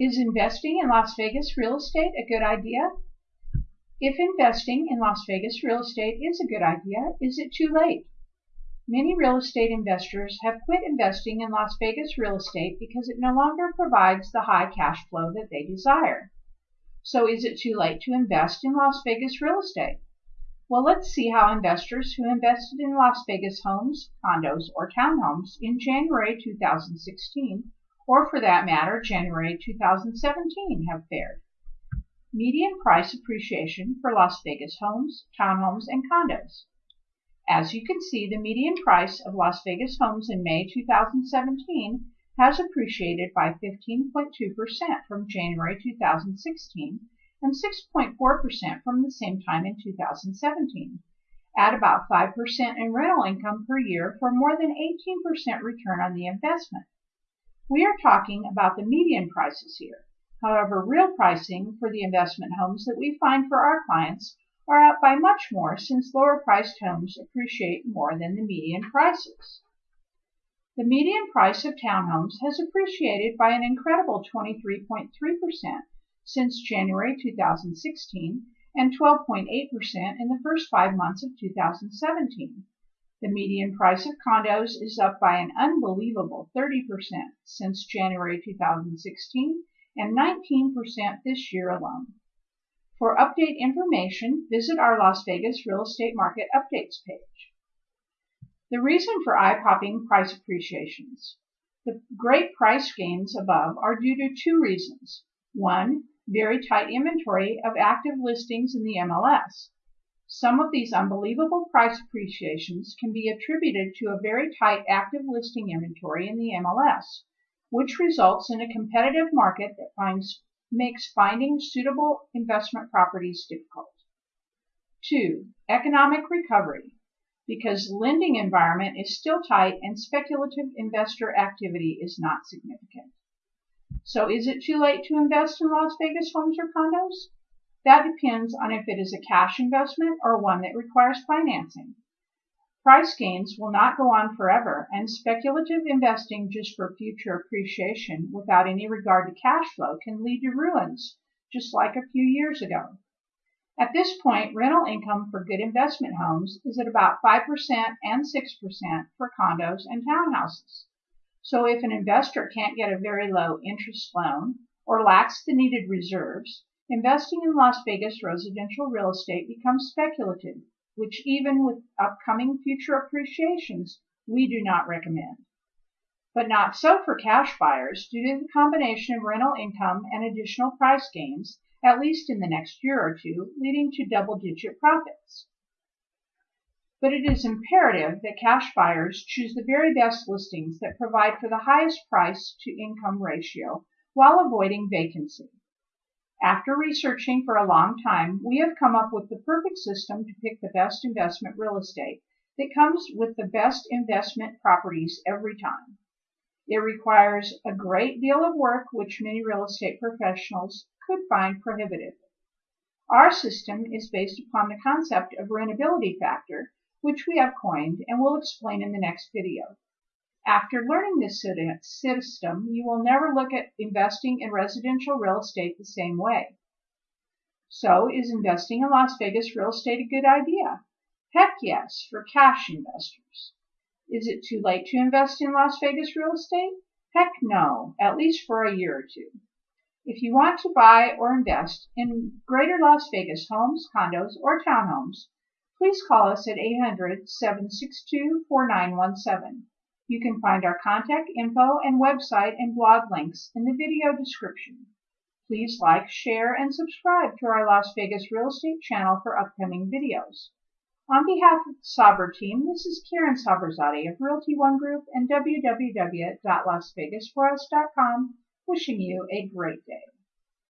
Is investing in Las Vegas real estate a good idea? If investing in Las Vegas real estate is a good idea, is it too late? Many real estate investors have quit investing in Las Vegas real estate because it no longer provides the high cash flow that they desire. So is it too late to invest in Las Vegas real estate? Well, let's see how investors who invested in Las Vegas homes, condos, or townhomes in January 2016 or for that matter January 2017 have fared. Median price appreciation for Las Vegas homes, townhomes, and condos. As you can see, the median price of Las Vegas homes in May 2017 has appreciated by 15.2% from January 2016 and 6.4% from the same time in 2017. Add about 5% in rental income per year for more than 18% return on the investment. We are talking about the median prices here. However, real pricing for the investment homes that we find for our clients are up by much more since lower priced homes appreciate more than the median prices. The median price of townhomes has appreciated by an incredible 23.3% since January 2016 and 12.8% in the first five months of 2017. The median price of condos is up by an unbelievable 30% since January 2016 and 19% this year alone. For update information, visit our Las Vegas Real Estate Market Updates page. The reason for eye-popping price appreciations. The great price gains above are due to two reasons. One, very tight inventory of active listings in the MLS. Some of these unbelievable price appreciations can be attributed to a very tight active listing inventory in the MLS, which results in a competitive market that finds, makes finding suitable investment properties difficult. 2. Economic recovery. Because lending environment is still tight and speculative investor activity is not significant. So is it too late to invest in Las Vegas homes or condos? That depends on if it is a cash investment or one that requires financing. Price gains will not go on forever, and speculative investing just for future appreciation without any regard to cash flow can lead to ruins, just like a few years ago. At this point, rental income for good investment homes is at about 5% and 6% for condos and townhouses. So if an investor can't get a very low interest loan or lacks the needed reserves, Investing in Las Vegas residential real estate becomes speculative, which even with upcoming future appreciations, we do not recommend. But not so for cash buyers due to the combination of rental income and additional price gains, at least in the next year or two, leading to double-digit profits. But it is imperative that cash buyers choose the very best listings that provide for the highest price to income ratio while avoiding vacancy. After researching for a long time, we have come up with the perfect system to pick the best investment real estate that comes with the best investment properties every time. It requires a great deal of work which many real estate professionals could find prohibitive. Our system is based upon the concept of rentability factor, which we have coined and will explain in the next video. After learning this system, you will never look at investing in residential real estate the same way. So is investing in Las Vegas real estate a good idea? Heck yes, for cash investors. Is it too late to invest in Las Vegas real estate? Heck no, at least for a year or two. If you want to buy or invest in greater Las Vegas homes, condos, or townhomes, please call us at 800 762 4917. You can find our contact info and website and blog links in the video description. Please like, share, and subscribe to our Las Vegas Real Estate channel for upcoming videos. On behalf of the Sabra team, this is Karen Sabrazade of Realty One Group and www.lasvegasforus.com wishing you a great day.